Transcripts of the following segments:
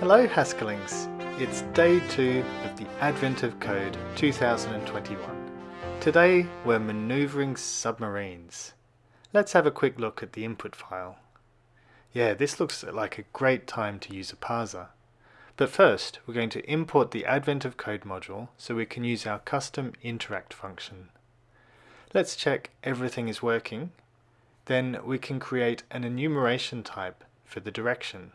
Hello Haskellings! It's day two of the Advent of Code 2021. Today we're manoeuvring submarines. Let's have a quick look at the input file. Yeah, this looks like a great time to use a parser. But first, we're going to import the Advent of Code module so we can use our custom interact function. Let's check everything is working. Then we can create an enumeration type for the direction.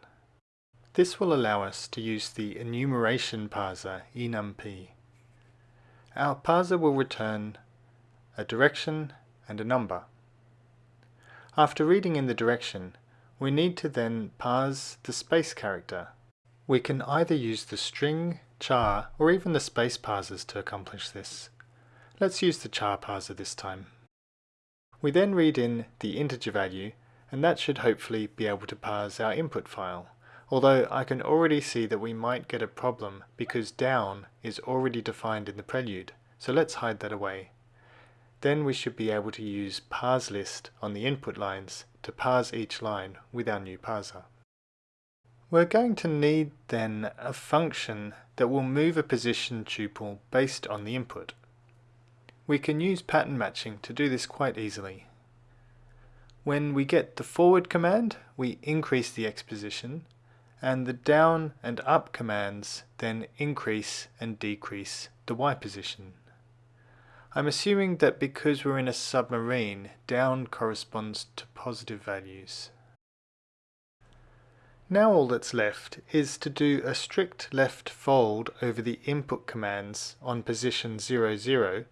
This will allow us to use the enumeration parser enump. Our parser will return a direction and a number. After reading in the direction, we need to then parse the space character. We can either use the string, char, or even the space parsers to accomplish this. Let's use the char parser this time. We then read in the integer value, and that should hopefully be able to parse our input file although I can already see that we might get a problem because down is already defined in the prelude, so let's hide that away. Then we should be able to use parseList on the input lines to parse each line with our new parser. We're going to need then a function that will move a position tuple based on the input. We can use pattern matching to do this quite easily. When we get the forward command, we increase the x position, and the down and up commands then increase and decrease the Y position. I'm assuming that because we're in a submarine, down corresponds to positive values. Now all that's left is to do a strict left fold over the input commands on position 00, 0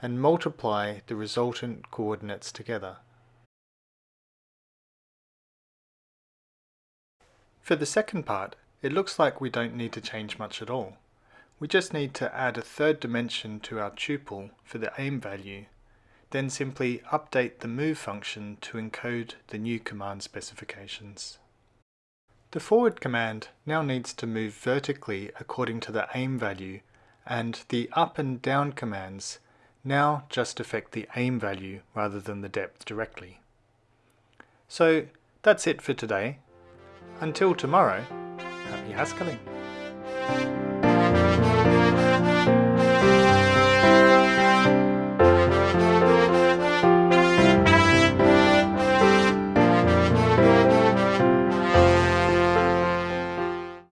and multiply the resultant coordinates together. For the second part, it looks like we don't need to change much at all. We just need to add a third dimension to our tuple for the aim value, then simply update the move function to encode the new command specifications. The forward command now needs to move vertically according to the aim value and the up and down commands now just affect the aim value rather than the depth directly. So that's it for today. Until tomorrow, happy Haskelling.